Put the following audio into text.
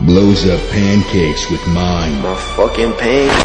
Blows up pancakes with mine. My fucking pain.